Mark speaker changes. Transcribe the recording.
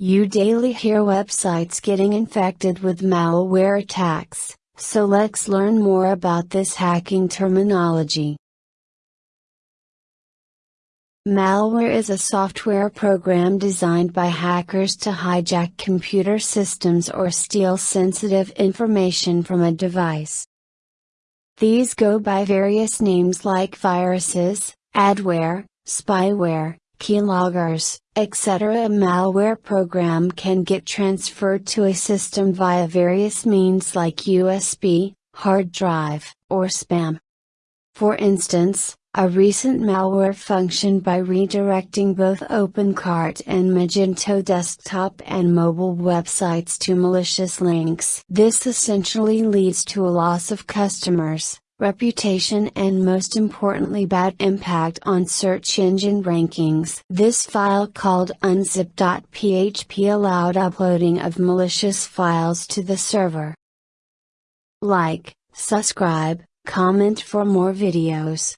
Speaker 1: You daily hear websites getting infected with malware attacks, so let's learn more about this hacking terminology. Malware is a software program designed by hackers to hijack computer systems or steal sensitive information from a device. These go by various names like viruses, adware, spyware, keyloggers, etc. A malware program can get transferred to a system via various means like USB, hard drive, or spam. For instance, a recent malware function by redirecting both OpenCart and Magento desktop and mobile websites to malicious links. This essentially leads to a loss of customers, reputation and most importantly bad impact on search engine rankings. This file called unzip.php allowed uploading of malicious files to the server. Like, subscribe, comment for more videos.